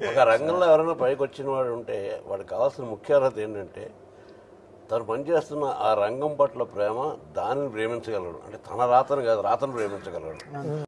ఒక రంగంలో ఎవరైనా పైకి వచ్చిన వాడు ఉంటే వాడికి కావాల్సిన ముఖ్య అర్హత ఏంటంటే తను పనిచేస్తున్న ఆ రంగం పట్ల ప్రేమ దానిని ప్రేమించగలడు. అంటే తన రాతను కాదు రాతను ప్రేమించగలడు.